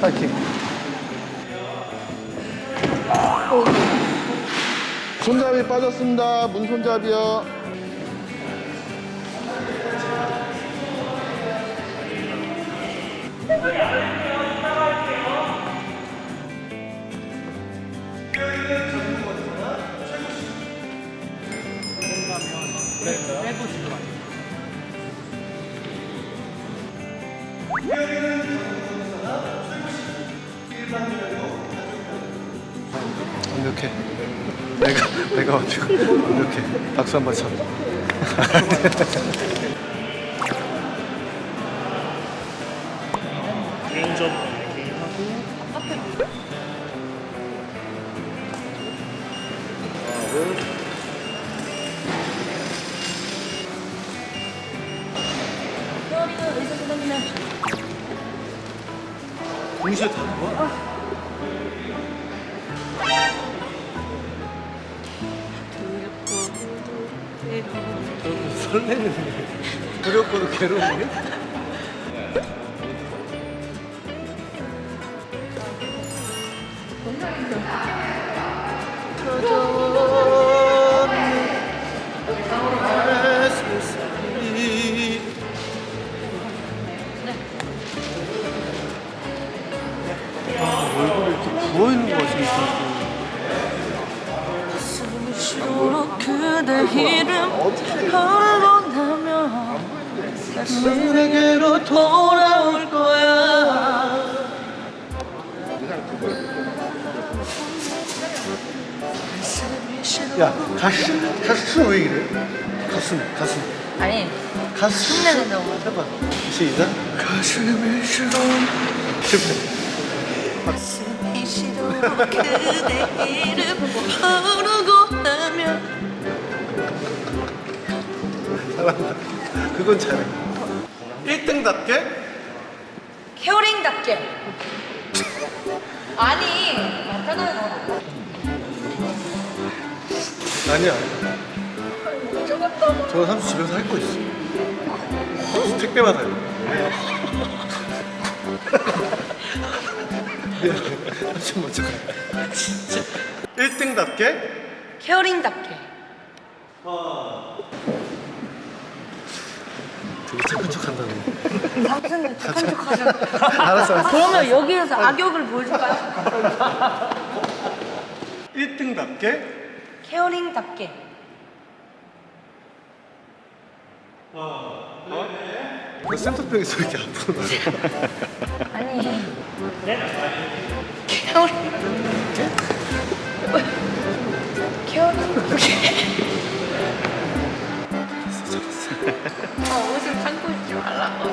파이팅. 손잡이 빠졌습니다. 문 손잡이요. 완벽해. 내가 내가 완벽 완벽해. 박수 한번 쳐. 개인전 개인하고 동시에 다 거야? 설레는 두렵고도 괴로운데? 얼굴 부어있는 거 수시로 그대 이름 홀로 나면 다시 내게로 돌아올 거야. 야 가슴 가슴 왜 이래? 가슴 가슴. 아니 가슴. 흉내낸다고. 해봐. 시작 가슴이 시려 실패 시로 그대 이름 부르고 나면. 잘한다 그건 잘해. 1등답게? 케어링답게. 아니 맞잖아요 아니야. 저거 삼수 집에서 할 거 있어. 택배 받아요 삼수 먼저 가 진짜 1등답게? 케어링답게. 되게 착한 척 한다고. 삼촌은 착한 척 하죠 알았어 알았어. 그러면 여기에서 악역을 보여줄까요? 1등답게? 케어링답게. 너 센터병에서 이렇게 앞으로 나 케어링 케어링답게 아 옷을 참고 있지 말라고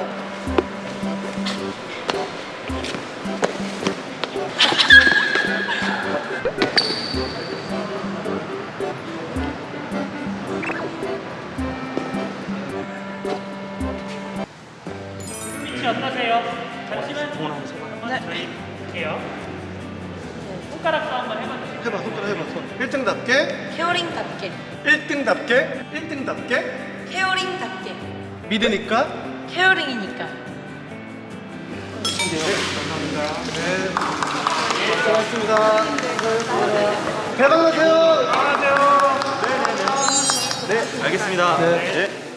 어떠세요? 잠시만 한번 저희 볼게요. 손가락 싸움 한번 해봐주세요. 해봐 손가락 해봐 손. 1등답게? 케어링답게. 1등답게? 1등답게? 케어링답게. 믿으니까? 케어링이니까. 네 고맙습니다. 대박하세요. 네, 알겠습니다. 네. 네.